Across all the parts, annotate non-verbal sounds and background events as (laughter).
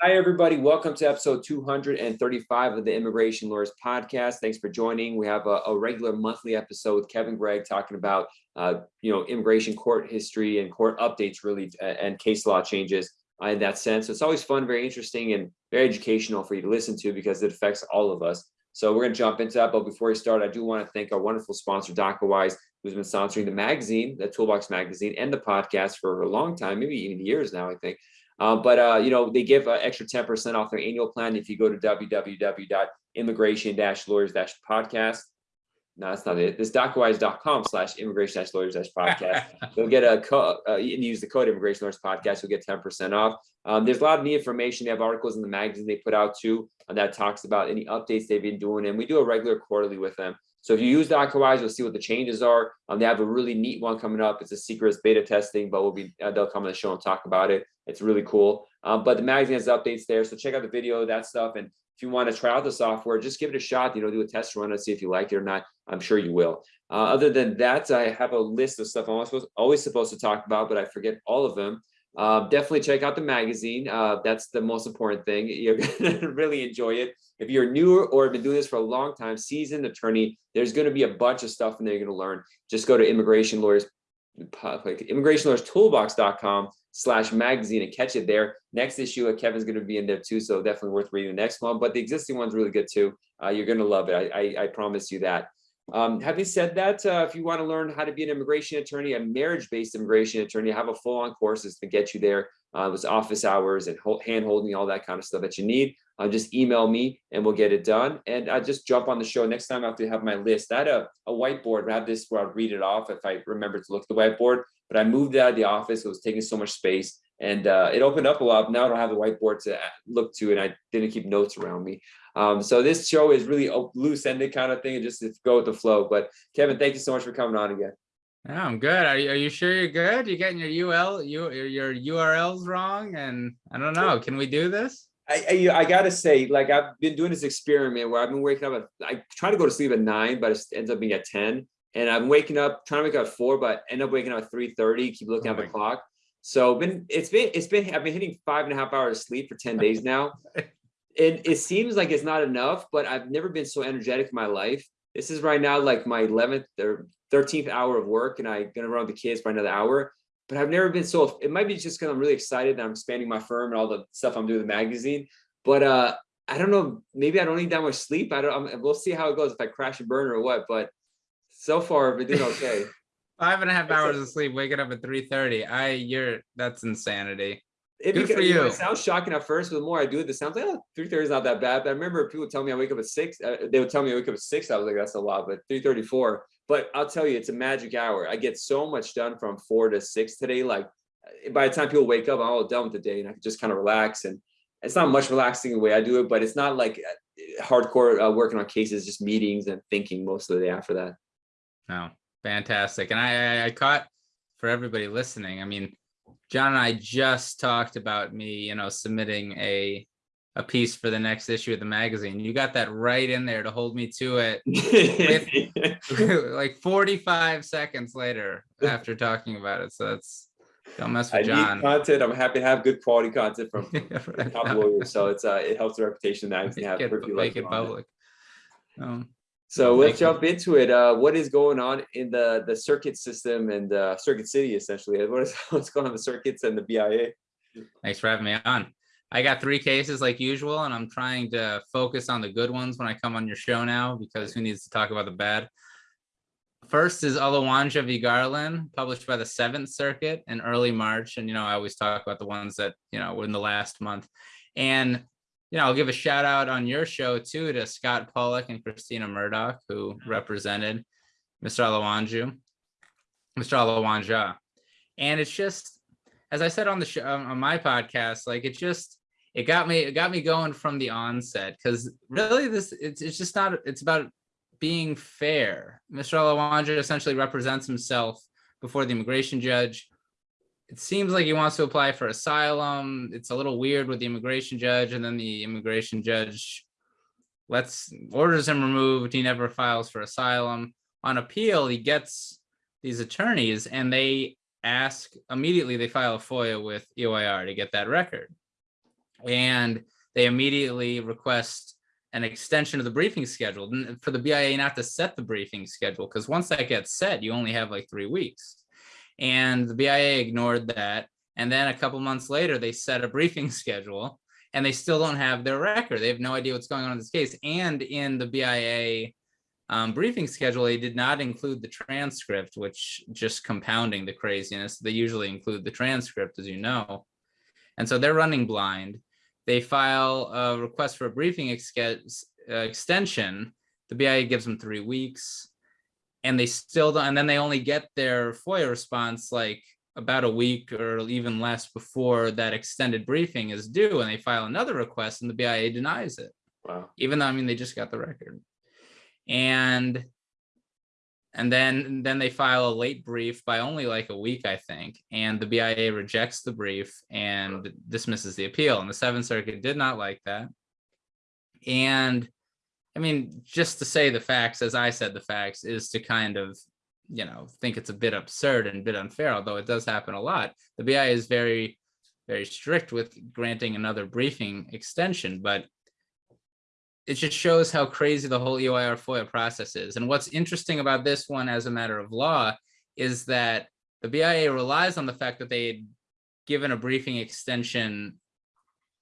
Hi, everybody. Welcome to episode 235 of the Immigration Lawyers Podcast. Thanks for joining. We have a, a regular monthly episode with Kevin Gregg talking about, uh, you know, immigration court history and court updates, really, and case law changes uh, in that sense. So it's always fun, very interesting, and very educational for you to listen to because it affects all of us. So we're going to jump into that. But before we start, I do want to thank our wonderful sponsor, Docketwise, who's been sponsoring the magazine, the Toolbox magazine, and the podcast for a long time, maybe even years now, I think. Uh, but, uh, you know, they give an extra 10% off their annual plan if you go to www.immigration-lawyers-podcast. No, that's not it. This docketwise.com slash immigration lawyers podcast. (laughs) You'll get a code uh, and use the code immigration lawyers podcast. You'll get 10% off. Um, there's a lot of neat information. They have articles in the magazine they put out too uh, that talks about any updates they've been doing. And we do a regular quarterly with them. So if you use Docketwise, you'll see what the changes are. Um, they have a really neat one coming up. It's a secret beta testing, but we'll be uh, they'll come on the show and talk about it. It's really cool. Um, but the magazine has updates there, so check out the video, that stuff. And if you want to try out the software, just give it a shot. You know, do a test run and see if you like it or not. I'm sure you will. Uh, other than that, I have a list of stuff I'm always, always supposed to talk about, but I forget all of them. Uh, definitely check out the magazine. Uh, that's the most important thing. (laughs) You're gonna really enjoy it. If you're new or have been doing this for a long time, seasoned attorney, there's going to be a bunch of stuff in there you're going to learn. Just go to immigration lawyers, immigrationlawyerstoolbox.com slash magazine and catch it there. Next issue, uh, Kevin's going to be in there too, so definitely worth reading the next one. But the existing one's really good too. Uh, you're going to love it. I, I, I promise you that. Um, having said that, uh, if you want to learn how to be an immigration attorney, a marriage-based immigration attorney, I have a full-on courses to get you there. Uh, with office hours and hand holding, all that kind of stuff that you need. Uh, just email me and we'll get it done. And I just jump on the show next time I have to have my list. I had a, a whiteboard. I have this where I'll read it off if I remember to look at the whiteboard. But I moved it out of the office. It was taking so much space and uh, it opened up a lot. Now I don't have the whiteboard to look to, and I didn't keep notes around me. Um, so this show is really a loose-ended kind of thing, and just go with the flow. But Kevin, thank you so much for coming on again. Yeah, I'm good. Are you, are you sure you're good? You're getting your UL, you, your URLs wrong, and I don't know. Can we do this? I, I, I gotta say, like I've been doing this experiment where I've been waking up at I try to go to sleep at nine, but it ends up being at 10. And I'm waking up, trying to wake up at four, but end up waking up at 3:30, keep looking oh at the clock. So been it's been it's been I've been hitting five and a half hours of sleep for 10 days now. (laughs) and it seems like it's not enough, but I've never been so energetic in my life. This is right now like my 11th or 13th hour of work, and I'm gonna run with the kids for another hour. But I've never been so. It might be just because I'm really excited that I'm expanding my firm and all the stuff I'm doing with the magazine. But uh, I don't know. Maybe I don't need that much sleep. I don't. I'm, we'll see how it goes if I crash and burn or what. But so far, I've been doing okay. (laughs) Five and a half hours of sleep, waking up at 3:30. I you're that's insanity. It Good for you. It sounds shocking at first, but the more I do it, the sounds like oh, 3:30 is not that bad. But I remember people tell me I wake up at six. Uh, they would tell me I wake up at six. I was like, that's a lot, but 3:34. But I'll tell you, it's a magic hour. I get so much done from four to six today. Like by the time people wake up, I'm all done with the day, and I can just kind of relax. And it's not much relaxing the way I do it, but it's not like uh, hardcore uh, working on cases, just meetings and thinking most of the day after that. No, Fantastic. And I, I caught for everybody listening. I mean, John and I just talked about me, you know, submitting a a piece for the next issue of the magazine. You got that right in there to hold me to it with, (laughs) like 45 seconds later after talking about it. So that's don't mess with I John. content. I'm happy to have good quality content from, (laughs) from top lawyers. So it's uh it helps the reputation that I can have. Make it, make it public. Um, so let's jump into it. Uh, what is going on in the the circuit system and uh, Circuit City essentially? (laughs) What is what's going on the circuits and the BIA? Thanks for having me on. I got three cases like usual, and I'm trying to focus on the good ones when I come on your show now because who needs to talk about the bad? First is Olawanja v. Garland, published by the Seventh Circuit in early March. And, you know, I always talk about the ones that, you know, were in the last month. And you know, I'll give a shout out on your show too to Scott Pollock and Christina Murdoch, who mm-hmm. represented Mr. Alawanju, Mr. Alawanja. And it's just, as I said on the show, on my podcast, like it just, it got me, it got me going from the onset because really this, it's, it's just not, it's about being fair. Mr. Alawanja essentially represents himself before the immigration judge it seems like he wants to apply for asylum. It's a little weird with the immigration judge, and then the immigration judge lets orders him removed. He never files for asylum. On appeal, he gets these attorneys, and they ask immediately. They file a FOIA with EOIR to get that record. And they immediately request an extension of the briefing schedule for the BIA not to set the briefing schedule, because once that gets set, you only have like three weeks. And the BIA ignored that. And then a couple months later, they set a briefing (laughs) schedule and they still don't have their record. They have no idea what's going on in this case. And in the BIA um, briefing schedule, they did not include the transcript, which just compounding the craziness. They usually include the transcript, as you know. And so they're running blind. They file a request for a briefing exca- uh, extension. The BIA gives them three weeks and they still don't, and then they only get their FOIA response like about a week or even less before that extended briefing is due and they file another request and the BIA denies it Wow. even though I mean they just got the record. And and then then they file a late brief by only like a week, I think, and the BIA rejects the brief and dismisses the appeal. And the Seventh Circuit did not like that. And I mean, just to say the facts, as I said the facts, is to kind of, you know, think it's a bit absurd and a bit unfair, although it does happen a lot. The BIA is very, very strict with granting another briefing extension, but it just shows how crazy the whole EOIR FOIA process is. And what's interesting about this one as a matter of law is that the BIA relies on the fact that they had given a briefing extension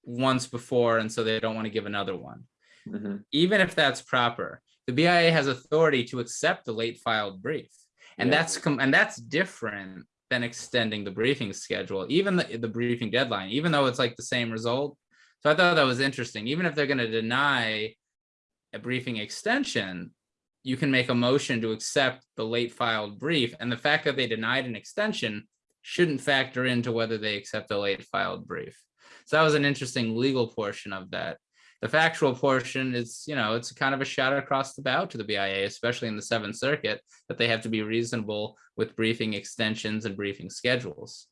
once before, and so they don't want to give another one. Mhm. Even if that's proper, the BIA has authority to accept the late filed brief. And Yeah. that's and that's different than extending the briefing schedule, even the, the briefing deadline, even though it's like the same result. So I thought that was interesting. Even if they're going to deny a briefing extension, you can make a motion to accept the late filed brief. And the fact that they denied an extension shouldn't factor into whether they accept a late filed brief. So that was an interesting legal portion of that. The factual portion is, you know, it's kind of a shot across the bow to the BIA, especially in the Seventh Circuit, that they have to be reasonable with briefing extensions and briefing schedules.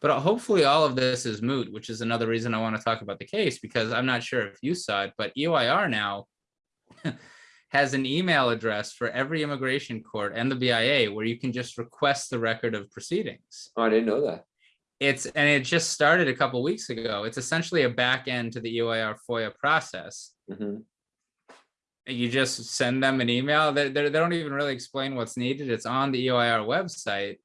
But uh, hopefully all of this is moot, which is another reason I want to talk about the case, because I'm not sure if you saw it, but E EOIR now (laughs) has an email address for every immigration court and the BIA where you can just request the record of proceedings. Oh, I didn't know that. It's, and it just started a couple weeks ago. It's essentially a back end to the EOIR FOIA process. Mhm. You just send them an email. They, they, they don't even really explain what's needed. It's on the EOIR website.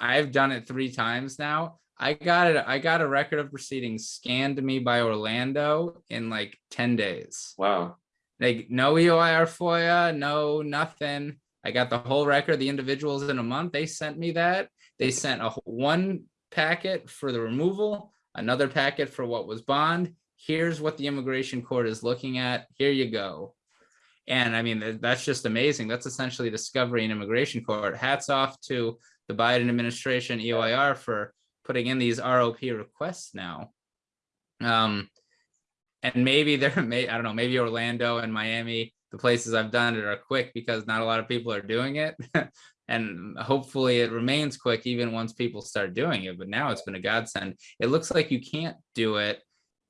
I've done it three times now. I got it. I got a record of proceedings scanned to me by Orlando in like 10 days. Wow. Like no EOIR FOIA, no nothing. I got the whole record, the individuals in a month. They sent me that. They sent a one packet for the removal, another packet for what was bond. Here's what the immigration court is looking at. Here you go. And I mean, that's just amazing. That's essentially discovery in immigration court. Hats off to the Biden administration, EOIR for putting in these ROP requests now. Um, and maybe there (laughs) may, I don't know, maybe Orlando and Miami, the places I've done it are quick because not a lot of people are doing it. (laughs) and hopefully it remains quick even once people start doing it. But now it's been a godsend. It looks like you can't do it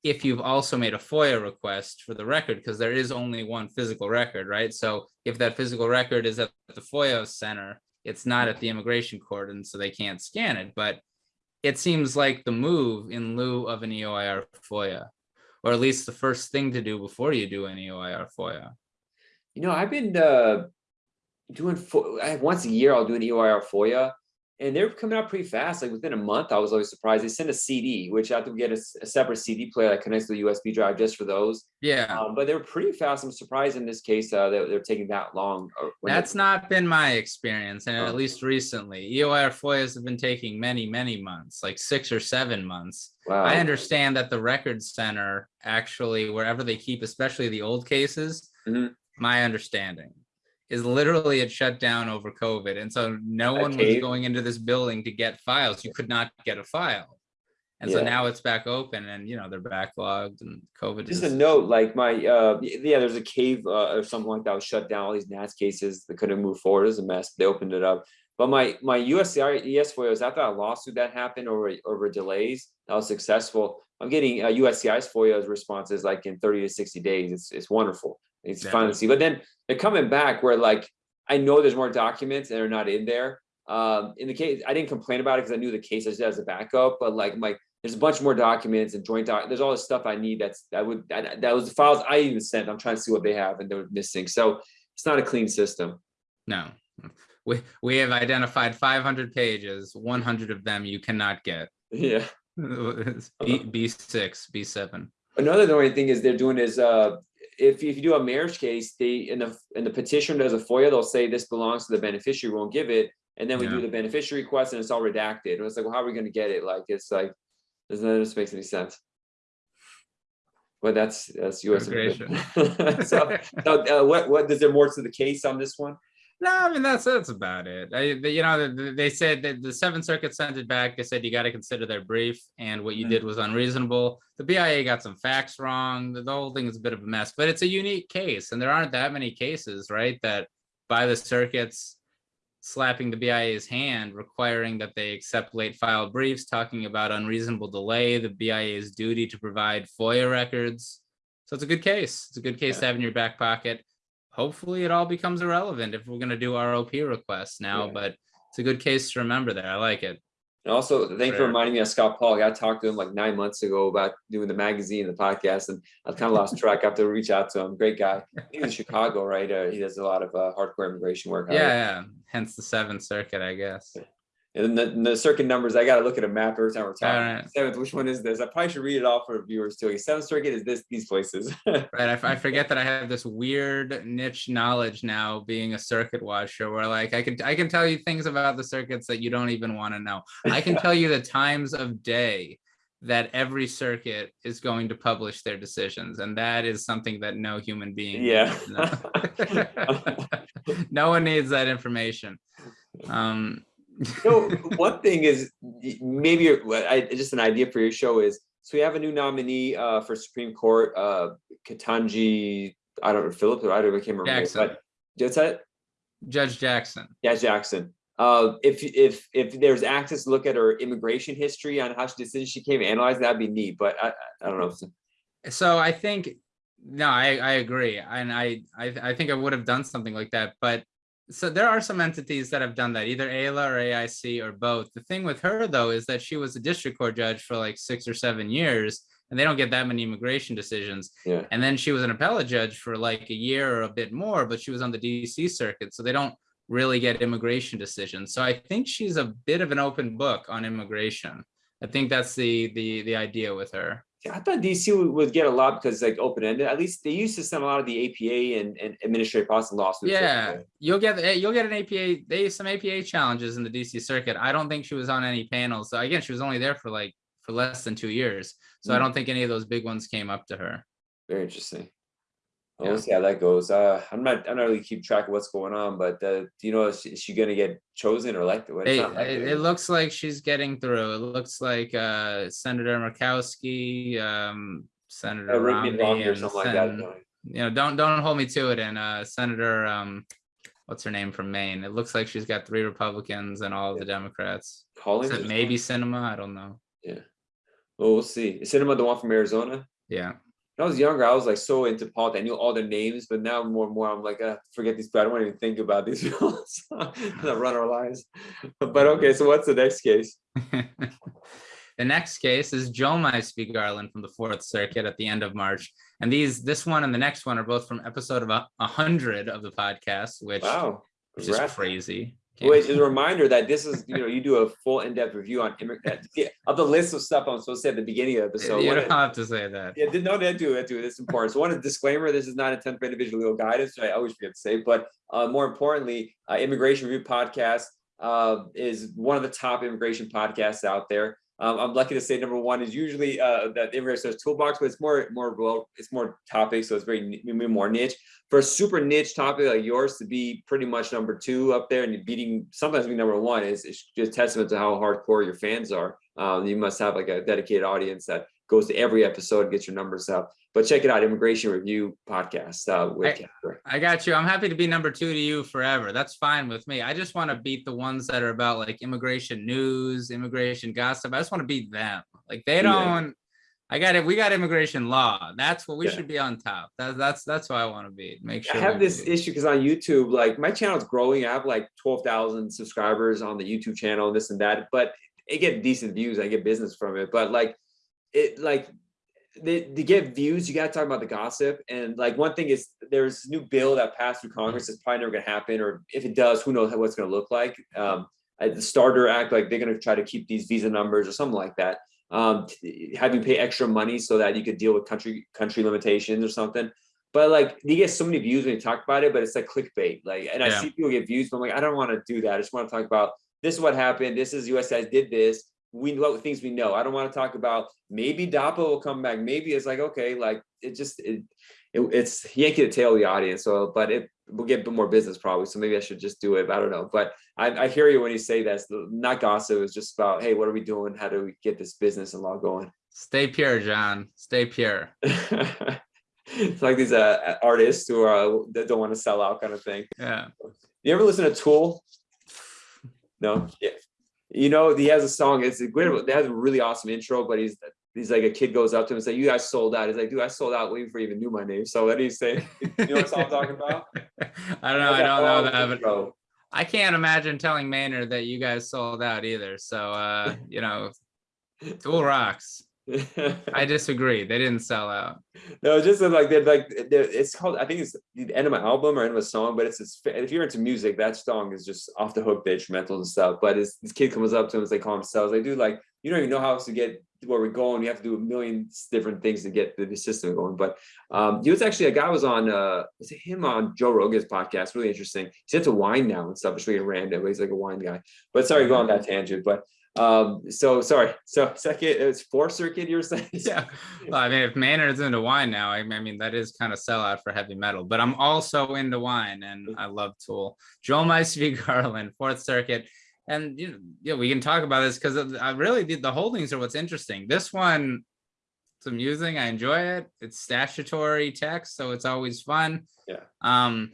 if you've also made a FOIA request for the record, because there is only one physical record, right? So if that physical record is at the FOIA center, it's not at the immigration court, and so they can't scan it. But it seems like the move in lieu of an EOIR FOIA, or at least the first thing to do before you do an EOIR FOIA. You know, I've been uh doing fo- I- once a year. I'll do an EOIR FOIA, and they're coming out pretty fast. Like within a month, I was always surprised. They send a CD, which I have to get a separate CD player that connects to the USB drive just for those. Yeah, Um, but they're pretty fast. I'm surprised in this case uh, that they're taking that long. uh, that's not been my experience, and Oh. at least recently, EOIR FOIAs have been taking many, many months, like six or seven months. wow. I understand that the record center actually, wherever they keep, especially the old cases, Mhm. my understanding is literally it shut down over COVID. And so no one was going into this building to get files. You could not get a file. And so now it's back open and, you know, they're backlogged and COVID Just is, a note, like my, uh, yeah, there's a cave uh, or something like that was shut down. All these NAS cases that couldn't move forward. It was a mess. They opened it up. But my my USCIS FOIA was after a lawsuit that happened over over delays that was successful. I'm getting uh, USCIS FOIA's responses like in 30 to 60 days. It's it's wonderful. It's Yeah. fun to see. But then they're coming back where like I know there's more documents and they're not in there. Um, in the case, I didn't complain about it because I knew the case as as a backup. But like my there's a bunch more documents and joint doc, there's all this stuff I need that's, that would, that, that was the files I even sent. I'm trying to see what they have and they're missing. So it's not a clean system. No, we, we have identified five hundred pages, one hundred of them you cannot get. Yeah. (laughs) B, B six, B seven. Another annoying thing is they're doing is, uh, if, if you do a marriage case, they, in the, in the petition, does a FOIA, they'll say this belongs to the beneficiary, won't give it. And then we do the beneficiary request and it's all redacted. And it's like, well, how are we gonna get it? Like, it's like, doesn't, that just makes any sense. But that's, that's US. (laughs) So, so, uh, what, what, is there more to the case on this one? No, I mean, that's, that's about it. I, the- you know, the- the- they said that the Seventh Circuit sent it back. They said you got to consider their brief and what you Mm. did was unreasonable. The BIA got some facts wrong. The the whole thing is a bit of a mess, but it's a unique case and there aren't that many cases, right? That by the circuits slapping the BIA's hand, requiring that they accept late filed briefs, talking about unreasonable delay, the BIA's duty to provide FOIA records. So it's a good case. It's a good case Yeah. to have in your back pocket hopefully it all becomes irrelevant if we're gonna do ROP requests now, Yeah. but it's a good case to remember there. I like it. And also, thank you for reminding me of Scott Paul. I talked to him like nine months ago about doing the magazine, and the podcast, and I kind of lost (laughs) track. I have to reach out to him. Great guy. He's in (laughs) Chicago, right? Uh, he does a lot of uh, hardcore immigration work. Yeah, yeah. Hence the Seventh Circuit, I guess. And then the, the circuit numbers, I got to look at a map every time we're talking. Alright. Seventh, which one is this? I probably should read it off for viewers too. Seventh circuit is this, these places. (laughs) Right. I forget that I have this weird niche knowledge now being a circuit watcher where like I can I can tell you things about the circuits that you don't even want to know. I can (laughs) tell you the times of day that every circuit is going to publish their decisions. And that is something that no human being. Yeah. needs to know. (laughs) No one needs that information. Um, so one thing is maybe I, just an idea for your show is so we have a new nominee uh, for Supreme Court, uh, Ketanji. I don't know Philip. I don't. I can't remember. Jackson. But just that. Judge Jackson. Yeah, Jackson. Uh, if if if there's access to look at her immigration history on how she decision she came analyzed, that'd be neat. But I I, I don't know. So I think, no, I, I agree. And I, I, I think I would have done something like that, but so there are some entities that have done that, either AILA or AIC or both. The thing with her though, is that she was a district court judge for like six or seven years and they don't get that many immigration decisions. Yeah. And then she was an appellate judge for like a year or a bit more, but she was on the DC circuit. So they don't really get immigration decisions. So I think she's a bit of an open book on immigration. I think that's the, the, the idea with her. I thought DC would, would get a lot because like open ended. At least they used to send a lot of the APA and, and administrative process lawsuits. Yeah, you'll get you'll get an APA. They some APA challenges in the DC circuit. I don't think she was on any panels. So again, she was only there for like for less than two years. So I Mm. don't think any of those big ones came up to her. Very interesting. Well, Yeah. See how that goes. Uh, I'm not. I'm not really keep track of what's going on, but uh, do you know is she, is she gonna get chosen or elected? It, elected, it, looks like she's getting through. It looks like uh, Senator Murkowski, um, Senator uh, Romney, or something like that. No. you know, don't don't hold me to it. And uh, Senator, um, what's her name from Maine? It looks like she's got three Republicans and all of the Democrats. It maybe Sinema? I don't know. Yeah. Well, we'll see. Is Sinema the one from Arizona? Yeah. When I was younger, I was like so into politics. I knew all the names, but now more and more, I'm like, uh, forget these. I don't want to even think about these people. Run our lives. But okay, so what's the next case? (laughs) the next case is Joe v. Garland from the Fourth Circuit at the end of March. And these, this one and the next one are both from episode of a a hundred of the podcast, which, Wow, which is crazy. Wait, as a reminder that this is, you know, you do a full in-depth review on immig- yeah, of the list of stuff I'm supposed to say at the beginning of the episode. you don't have to say that. Yeah, no, that do that do. That's important. So one is disclaimer: this is not intended for individual legal guidance. Which I always forget to say, but uh, more importantly, uh, Immigration Review Podcast uh, is one of the top immigration podcasts out there. Um, I'm lucky to say number one is usually uh, that Immigration Search Toolbox, but it's more more well, it's more topic, so it's very more niche. For a super niche topic like yours to be pretty much number two up there and beating sometimes being number one is it's just testament to how hardcore your fans are. Um, you must have like a dedicated audience that goes to every episode gets your numbers up. But check it out, Immigration Review Podcast uh, with I-. I got you. I'm happy to be number two to you forever. That's fine with me. I just want to beat the ones that are about like immigration news, immigration gossip. I just want to beat them. Like they don't. I got it. We got immigration law. That's what we Yeah. should be on top. That's that's that's what I want to be. Make sure. I have this do. issue because on YouTube, like my channel is growing. I have like 12,000 subscribers on the YouTube channel, and this and that. But it get decent views, I get business from it, but like, it like, they, to get views, you gotta talk about the gossip, and like, one thing is, there's new bill that passed through Congress, it's probably never gonna happen, or if it does, who knows what it's gonna look like, um, the Starter Act, like, they're gonna try to keep these visa numbers or something like that, um, have you pay extra money so that you could deal with country, country limitations or something, but like, you get so many views when you talk about it, but it's like clickbait, like, and I see people get views, but I'm like, I don't wanna do that, I just wanna talk about, this is what happened, this is USS did this, we know things we know, I don't wanna talk about, maybe DAPA will come back, maybe it's like, okay, like, it just, it, it, it's yanking the tail of the audience, so, but it will get a bit more business probably, so maybe I should just do it, I don't know, but I, I hear you when you say that, it's not gossip, it's just about, hey, what are we doing, how do we get this business and law going? Stay pure, John. Stay pure. (laughs) It's like these uh artists who are, that don't wanna sell out kind of thing. Yeah. You ever listen to Tool? No, (sighs) yeah. You know, he has a song, it's a great, it has a really awesome intro, but he's, he's like, a kid goes up to him and say, you guys sold out. He's like, dude, I sold out way before you even knew my name. So what do you say? (laughs) You know what song I'm talking about? (laughs) I don't know. I don't know that, but Intro. I can't imagine telling Maynard that you guys sold out either. So, uh, you know, (laughs) Tool rocks. I (laughs) disagree. They didn't sell out. No, just like they're like they're, it's called. I think it's the end of my album or end of a song, but it's, it's if you're into music, that song is just off the hook, the instrumentals and stuff. But this, this kid comes up to him, as they call themselves, like, do like you don't even know how else to get where we're going. You have to do a million different things to get the, system going. But um, he was actually a guy was on uh, was it him on Joe Rogan's podcast? Really interesting. He's into wine now and stuff. It's really random. But he's like a wine guy. But sorry, go on that tangent. But um, so sorry. So second, it's fourth circuit. You're saying? (laughs) Yeah. Well, I mean, if Maynard's into wine now, I, I mean, that is kind of sellout for heavy metal, but I'm also into wine and I love Tool. Joel v. (laughs) Garland, Fourth Circuit. And, you know, yeah, we can talk about this because I really, the, the holdings are what's interesting. This one, it's amusing. I enjoy it. It's statutory text, so it's always fun. Yeah. Um,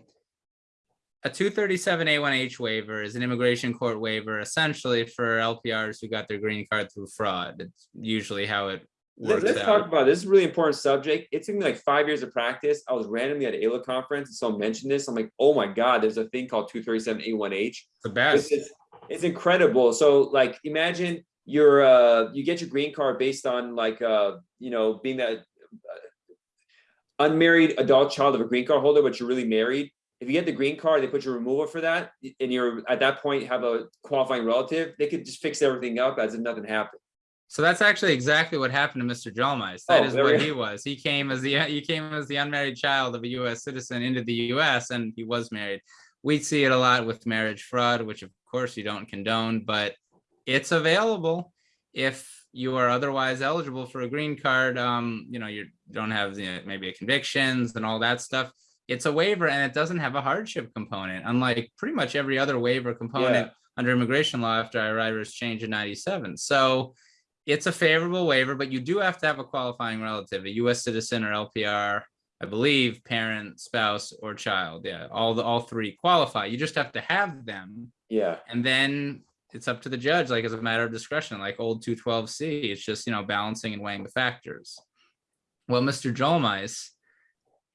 a 237A1H waiver is an immigration court waiver essentially for LPRs who got their green card through fraud. It's usually how it works Let's out. talk about this. is a really important subject. It took me like five years of practice. I was randomly at AILA conference and someone mentioned this. I'm like, oh my God, there's a thing called 237A1H. It's the This best. is, it's incredible. So like, imagine you're, uh, you get your green card based on like, uh, you know, being that uh, unmarried adult child of a green card holder, but you're really married. If you get the green card, they put your removal for that, and you're at that point have a qualifying relative, they could just fix everything up as if nothing happened. So that's actually exactly what happened to Mr. Jolmeis. That Oh, is what he was. He came as the he came as the unmarried child of a U.S. citizen into the U.S. and he was married. We see it a lot with marriage fraud, which of course you don't condone, but it's available if you are otherwise eligible for a green card. Um, you know, you don't have you know, maybe a convictions and all that stuff. It's a waiver and it doesn't have a hardship component, unlike pretty much every other waiver component under immigration law after IIRIRA's change in 97. So it's a favorable waiver, but you do have to have a qualifying relative, a US citizen or LPR, I believe, parent, spouse, or child. Yeah, all the all three qualify. You just have to have them. Yeah. And then it's up to the judge, like as a matter of discretion, like old 212C. It's just, you know, balancing and weighing the factors. Well, Mr. Jolmeis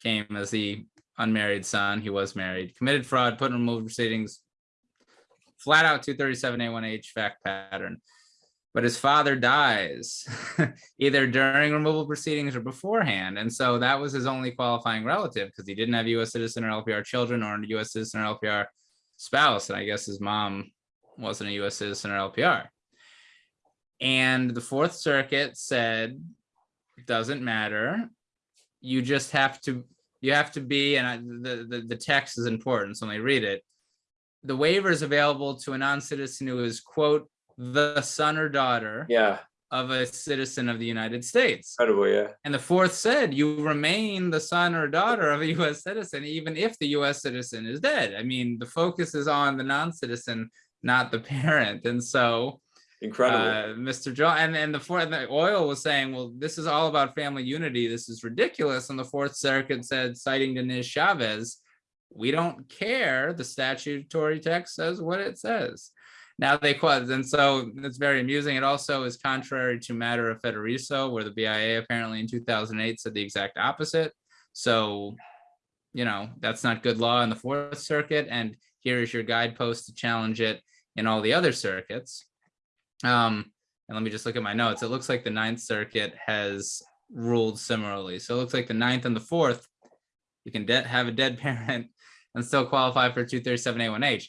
came as the unmarried son. He was married, committed fraud, put in removal proceedings, flat out 237A1H fact pattern. But his father dies (laughs) either during removal proceedings or beforehand. And so that was his only qualifying relative because he didn't have US citizen or LPR children or a US citizen or LPR spouse. And I guess his mom wasn't a US citizen or LPR. And the Fourth Circuit said, doesn't matter. You just have to, you have to be, and I, the, the, the text is important, so let me read it. The waiver is available to a non-citizen who is, quote, the son or daughter Yeah. of a citizen of the United States. Incredible. Yeah. And the fourth said, you remain the son or daughter of a US citizen, even if the US citizen is dead. I mean, the focus is on the non-citizen, not the parent. And so Incredible. uh, Mr. John and, and the fourth the oil was saying, well, this is all about family unity. This is ridiculous. And the Fourth Circuit said, citing Niz-Chavez, we don't care. The statutory text says what it says. Now they quote, and so it's very amusing. It also is contrary to matter of Federico, where the BIA apparently in 2008 said the exact opposite. So, you know, that's not good law in the Fourth Circuit. And here is your guidepost to challenge it in all the other circuits. Um, and let me just look at my notes. It looks like the Ninth Circuit has ruled similarly. So it looks like the ninth and the fourth, you can have a dead (laughs) parent and still qualify for 237A1H.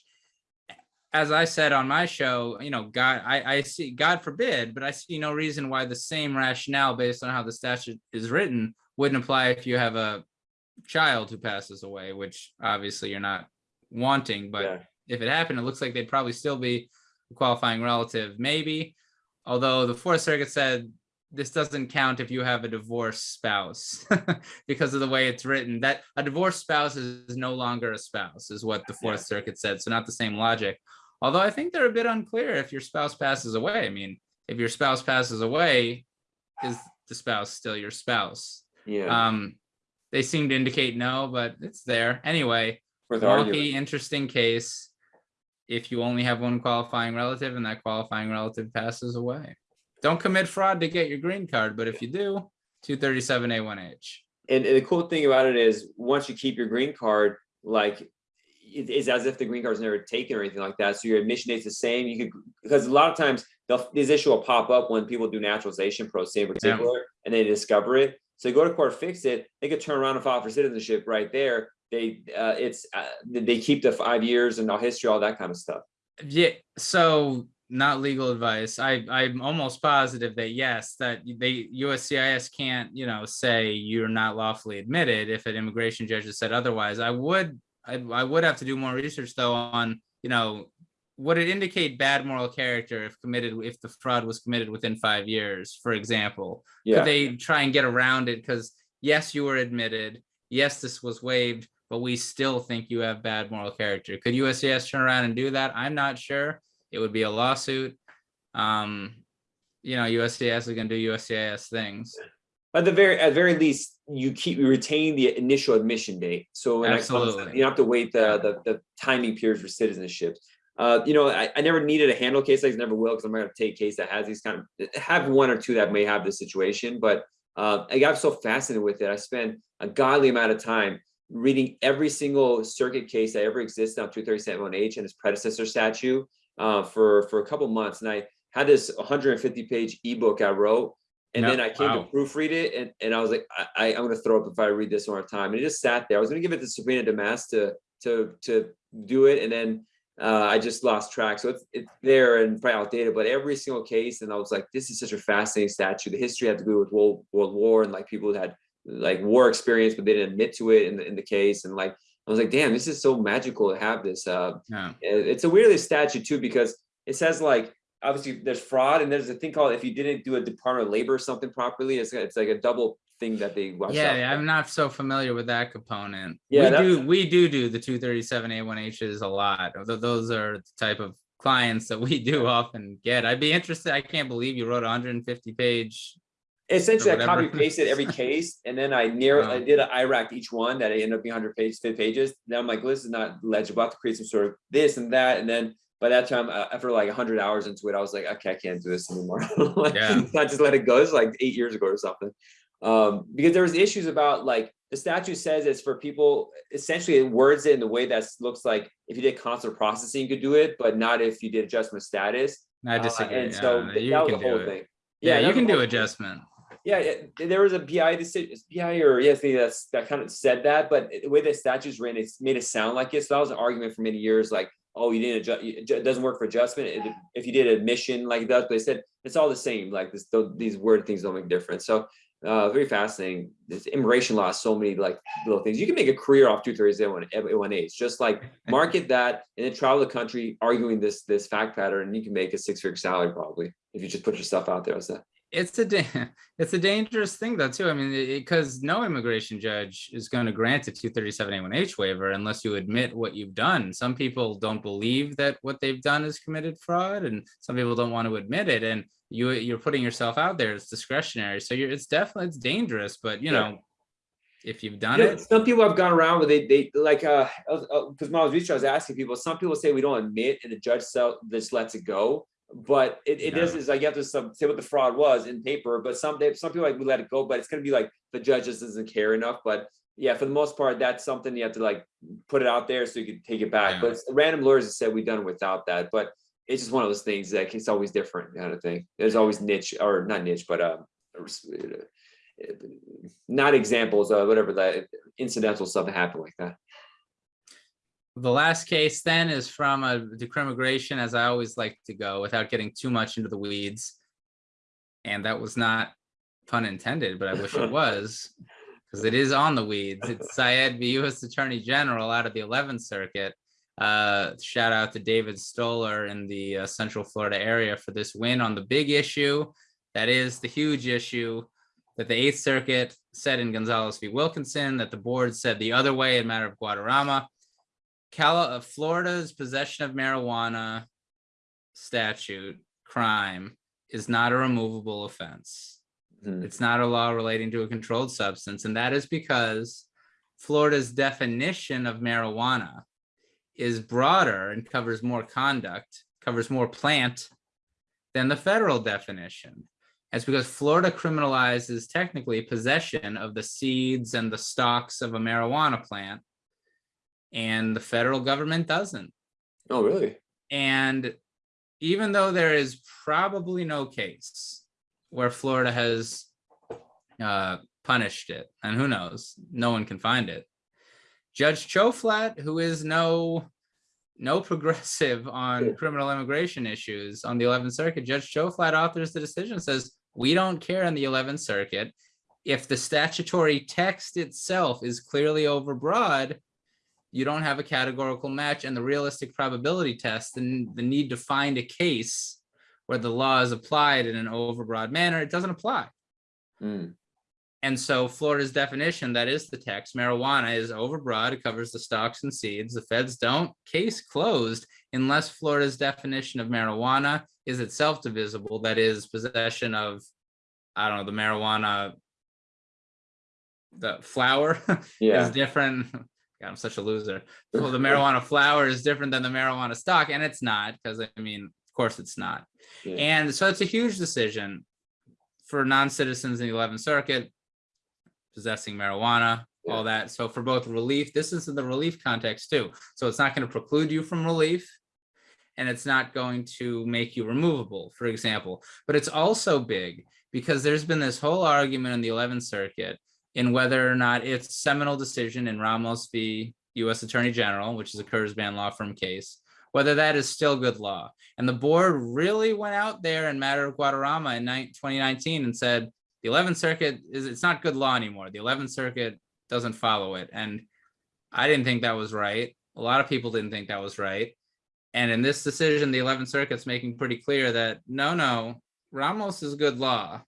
As I said on my show, you know, God, I, I see, God forbid, but I see no reason why the same rationale based on how the statute is written wouldn't apply if you have a child who passes away, which obviously you're not wanting, but Yeah. if it happened, it looks like they'd probably still be qualifying relative, maybe. Although the Fourth Circuit said this doesn't count if you have a divorced spouse (laughs) because of the way it's written. That a divorced spouse is no longer a spouse, is what the Fourth Circuit said. So not the same logic. Although I think they're a bit unclear if your spouse passes away. I mean, if your spouse passes away, is the spouse still your spouse? Yeah, Um, they seem to indicate no, but it's there anyway. worth arguing. Interesting case. If you only have one qualifying relative and that qualifying relative passes away, don't commit fraud to get your green card. But if you do, two thirty-seven A one H. And, and the cool thing about it is, once you keep your green card, like it's as if the green card's never taken or anything like that. So your admission date's the same. You could because a lot of times this issue will pop up when people do naturalization pro se in particular, and they discover it. So they go to court, fix it. They could turn around and file for citizenship right there. They uh, it's uh, they keep the five years and all history, all that kind of stuff. Yeah, so not legal advice. I I'm almost positive that yes, that they USCIS can't, you know, say you're not lawfully admitted if an immigration judge has said otherwise. I would I, I would have to do more research though on, you know, would it indicate bad moral character if committed if the fraud was committed within five years, for example? Yeah, Could they try and get around it? Because yes, you were admitted. Yes, this was waived, but we still think you have bad moral character. Could USCIS turn around and do that? I'm not sure. It would be a lawsuit. Um, you know, USCIS is gonna do USCIS things. at the very at very least, you keep you retain the initial admission date. So when that comes, Absolutely. you don't have to wait the the, the timing period for citizenship. Uh, you know, I, I never needed a handle case. I never will because I'm going to take a case that has these kind of have one or two that may have this situation. But uh, I got so fascinated with it. I spent a godly amount of time reading every single circuit case that ever existed on 237H and its predecessor statute uh, for for a couple months. And I had this 150 page ebook I wrote. And Yeah, then I came wow. to proofread it, and, and I was like, I, I, I'm going to throw up if I read this one more time. And it just sat there. I was going to give it to Sabrina Damast to to to do it, and then uh, I just lost track. So it's it's there and probably outdated, but every single case, and I was like, this is such a fascinating statue. The history had to do with World World War and like people who had like war experience, but they didn't admit to it in the in the case. And like I was like, damn, this is so magical to have this. Uh, Yeah. it's a weirdly statute too because it says like obviously there's fraud and there's a thing called if you didn't do a Department of Labor or something properly, it's it's like a double thing that they watch Yeah. I'm not so familiar with that component. Yeah, we do we do do the 237 A1Hs a lot. Those are the type of clients that we do (laughs) often get. I'd be interested. I can't believe you wrote a 150 page. Essentially, I copy pasted every (laughs) case and then I narrow, I did an IRAC each one that I ended up being 100 pages, 50 pages. Then I'm like, this is not legible. I have to create some sort of this and that. And then by that time, uh, after like 100 hours into it, I was like, okay, I can't do this anymore. (laughs) Like, Yeah. I just let it go. It's like eight years ago or something. Um, because there was issues about like the statute says it's for people essentially it words it in the way that looks like if you did consular processing, you could do it, but not if you did adjustment status. I Uh, disagree. and yeah, so you that was can the whole do it. thing. Yeah, that you can do adjustment. Yeah, it- there was a BI decision, BI or yes, that's that kind of said that, but the way the statute's written, it's made it sound like it. So that was an argument for many years, like, oh, you didn't adjust, it doesn't work for adjustment. It- If you did admission like that, but they said it's all the same. Like this, these word things don't make a difference. So uh, very fascinating. This immigration law, so many like little things. You can make a career off two thirty one one A's. Just like (laughs) market that and then travel the country arguing this this fact pattern, and you can make a six figure salary probably if you just put your stuff out there. As that. It's a (laughs) it's a dangerous thing though too. I mean, because no immigration judge is going to grant a 237A1H waiver unless you admit what you've done. Some people don't believe that what they've done is committed fraud, and some people don't want to admit it. And you you're putting yourself out there. It's discretionary, so you're it's definitely it's dangerous. But you Yeah. know, if you've done You know, it, some people have gone around with they they like uh because when I was researching, I was asking people. Some people say we don't admit, and the judge so just lets it go. But it, it is Yeah. is like you have to some, say what the fraud was in paper. But some some people like we let it go, but it's gonna be like the judge just doesn't care enough. But yeah, for the most part, that's something you have to like put it out there so you can take it back. Yeah. But random lawyers have said we've done without that. But it's just one of those things that it's always different kind of thing. There's always niche or not niche, but um, not examples of whatever that incidental stuff that happen like that. The last case then is from a decriminalization, as I always like to go without getting too much into the weeds. And that was not pun intended, but I wish it (laughs) was, because it is on the weeds. It's Said v. U.S. Attorney General out of the 11th Circuit. Uh, shout out to David Stoller in the uh, Central Florida area for this win on the big issue. That is the huge issue that the Eighth Circuit said in Gonzalez v. Wilkinson, that the board said the other way in matter of Guadarrama. Cali uh, Florida's possession of marijuana statute crime is not a removable offense. Hmm. It's not a law relating to a controlled substance, and that is because Florida's definition of marijuana is broader and covers more conduct, covers more plant than the federal definition. That's because Florida criminalizes technically possession of the seeds and the stalks of a marijuana plant, and the federal government doesn't. Oh, really? And even though there is probably no case where Florida has uh, punished it, and who knows, no one can find it. Judge Tjoflat, who is no no (laughs) progressive on Sure. criminal immigration issues on the 11th Circuit, Judge Tjoflat authors the decision says, we don't care on the 11th Circuit. If the statutory text itself is clearly overbroad, you don't have a categorical match and the realistic probability test and the need to find a case where the law is applied in an overbroad manner, it doesn't apply. Hmm. And so Florida's definition, that is the text, marijuana is overbroad, it covers the stalks and seeds. The feds don't, case closed, unless Florida's definition of marijuana is itself divisible, that is possession of, I don't know, the marijuana, the flower (laughs) is different. God, I'm such a loser. (laughs) Well, the marijuana flower is different than the marijuana stock, and it's not, because I mean, of course it's not. Yeah. And so it's a huge decision for non-citizens in the 11th Circuit, possessing marijuana, all that. So for both relief, this is in the relief context too. So it's not going to preclude you from relief and it's not going to make you removable, for example. But it's also big because there's been this whole argument in the 11th Circuit in whether or not its seminal decision in Ramos v. U.S. Attorney General, which is a Kurzban law firm case, whether that is still good law. And the board really went out there in matter of Guadarrama in 2019 and said, the 11th Circuit is, it's not good law anymore. The 11th Circuit doesn't follow it. And I didn't think that was right. A lot of people didn't think that was right. And in this decision, the 11th Circuit's making pretty clear that no, no, Ramos is good law.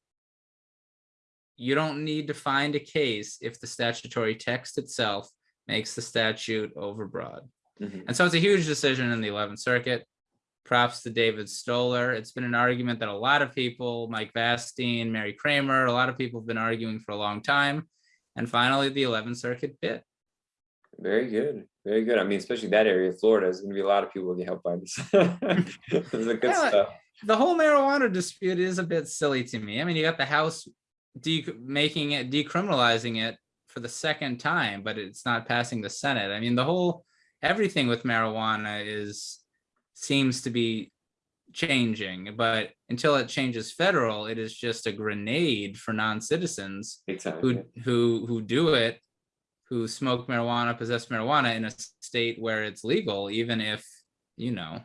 You don't need to find a case if the statutory text itself makes the statute overbroad. Mhm. And so it's a huge decision in the 11th Circuit. Props to David Stoller. It's been an argument that a lot of people, Mike Vastine, Mary Kramer, a lot of people have been arguing for a long time. And finally, the 11th Circuit bit. very good, very good. I mean, especially that area of Florida, there's gonna be a lot of people who get helped by this. (laughs) This is a good Yeah, stuff. The whole marijuana dispute is a bit silly to me. I mean, you got the House making it, decriminalizing it for the second time, but it's not passing the Senate. I mean, the whole, everything with marijuana is, seems to be changing, but until it changes federal, it is just a grenade for non-citizens yeah. who, who, who do it, who smoke marijuana, possess marijuana in a state where it's legal, even if, you know,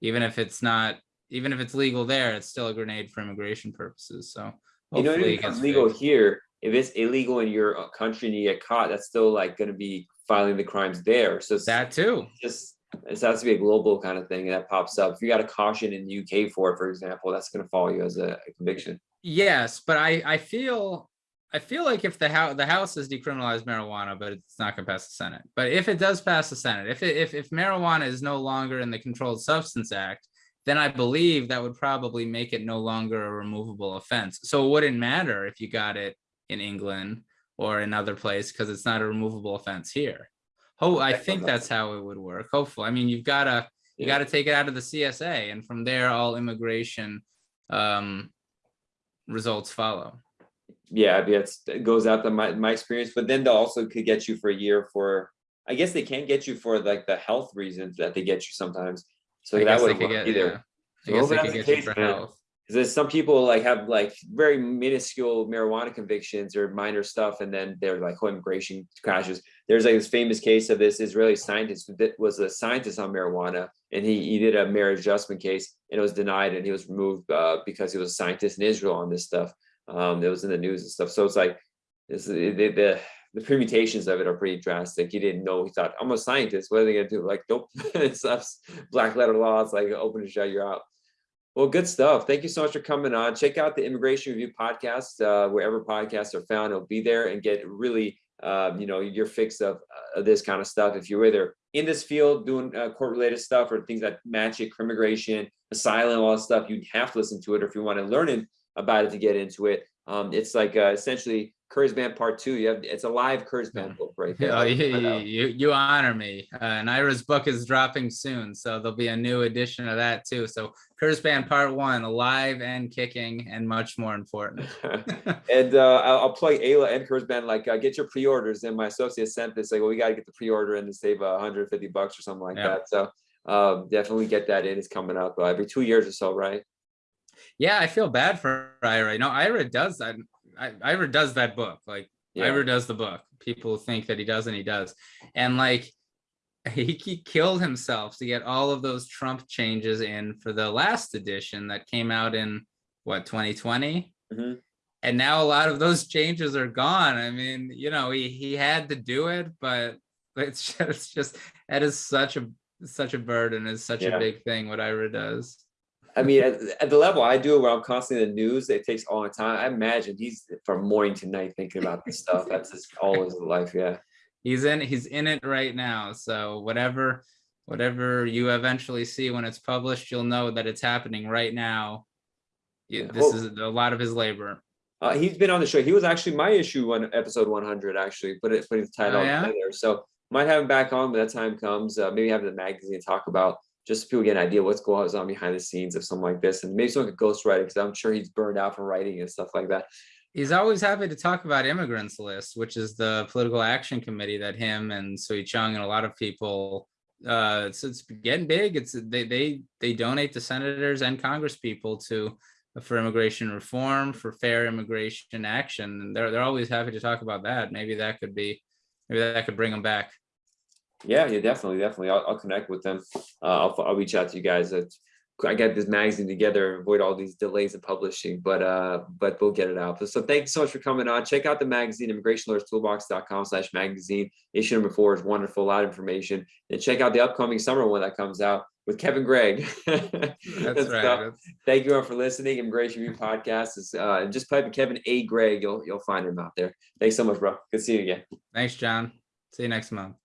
even if it's not, even if it's legal there, it's still a grenade for immigration purposes, so. You know, it becomes legal fixed. here. If it's illegal in your uh, country and you get caught, that's still like gonna be filing the crimes there. So it's That too, just, it has to be a global kind of thing that pops up. If you got a caution in the UK for it, for example, that's gonna follow you as a a conviction. yes, but I, I feel, I feel like if the house, the House has decriminalized marijuana, but it's not gonna pass the Senate. But if it does pass the Senate, if it, if, if marijuana is no longer in the Controlled Substance Act, then I believe that would probably make it no longer a removable offense. So it wouldn't matter if you got it in England or another place because it's not a removable offense here. Oh, I think that's how it would work. Hopefully, I mean, you've got to you got to take it out of the CSA, and from there, all immigration um, results follow. Yeah, it's, it goes out to my, my experience, but then they also could get you for a year for, I guess they can't get you for like the health reasons that they get you sometimes. So I that would work get- either. yeah. I guess it could the get you case, for health. Because there's some people like have like very minuscule marijuana convictions or minor stuff, and then they're like, oh, immigration crashes. There's like this famous case of this Israeli scientist that was a scientist on marijuana, and he, he did a marriage adjustment case, and it was denied, and he was removed uh, because he was a scientist in Israel on this stuff. Um, that was in the news and stuff. So it's like, the, the the permutations of it are pretty drastic. He didn't know. He thought, I'm a scientist. What are they gonna do? Like, nope. (laughs) it's black letter law. It's like open and shut. You're out. Well, good stuff. Thank you so much for coming on. Check out the Immigration Review podcast uh, wherever podcasts are found. It'll be there and get really, uh, you know, your fix of, uh, this kind of stuff. If you're either in this field doing uh, court-related stuff or things that match it, immigration, asylum, all that stuff, you'd have to listen to it. Or if you want to learn about it to get into it, um, it's like uh, essentially Kurzban Part Two. You have it's a live Kurzban book right (laughs) there. Oh, you, you, you honor me. Uh, and Ira's book is dropping soon, so there'll be a new edition of that too. So Kurzban Part One, alive and kicking, and much more important. (laughs) (laughs) and uh, I'll, I'll plug AILA and Kurzban. Like, uh, get your pre-orders. And my associate sent this. Like, well, we got to get the pre-order in to save uh, 150 bucks or something like Yeah. that. So um, definitely get that in. It's coming up uh, every two years or so, right? yeah, I feel bad for Ira. No, Ira does that. I, Ira does that book. Like Yeah. Ira does the book. People think that he doesn't. He does. And like (laughs) he, he killed himself to get all of those Trump changes in for the last edition that came out in what 2020. Mhm. And now a lot of those changes are gone. I mean, you know, he he had to do it, but (laughs) it's just, it's just that is such a such a burden. It's such Yeah. a big thing what Ira does. I mean, at, at the level I do, it where I'm constantly in the news, it takes all the time. I imagine he's from morning to night thinking about this stuff. That's his all his life. Yeah. he's in he's in it right now so whatever whatever you eventually see when it's published you'll know that it's happening right now Yeah, this is a lot of his labor Uh, he's been on the show. He was actually my issue one episode 100. Actually, put it putting the title Oh, yeah? together. So might have him back on when that time comes. Uh, maybe have the magazine talk about just so people get an idea what's going on behind the scenes of something like this, and maybe someone could ghostwrite it because I'm sure he's burned out from writing and stuff like that. he's always happy to talk about immigrants list which is the political action committee that him and Sui Chung and a lot of people uh it's, it's getting big. It's they they they donate to senators and congress people to for immigration reform for fair immigration action. And they're they're always happy to talk about that. Maybe that could be maybe that could bring them back Yeah, yeah, definitely, definitely. I'll, I'll connect with them. Uh, I'll, I'll reach out to you guys. It's- I got this magazine together, avoid all these delays in publishing, but uh, but we'll get it out. So thank you so much for coming on. Check out the magazine, immigrationlawyerstoolbox.com slash magazine. Issue number four is wonderful, a lot of information. And check out the upcoming summer one that comes out with Kevin Gregg. (laughs) that's That's right Thank you all for listening. Immigration Review Podcast is uh, just type in Kevin A. Gregg. You'll you'll find him out there. Thanks so much, bro. Good seeing you again. thanks john see you next month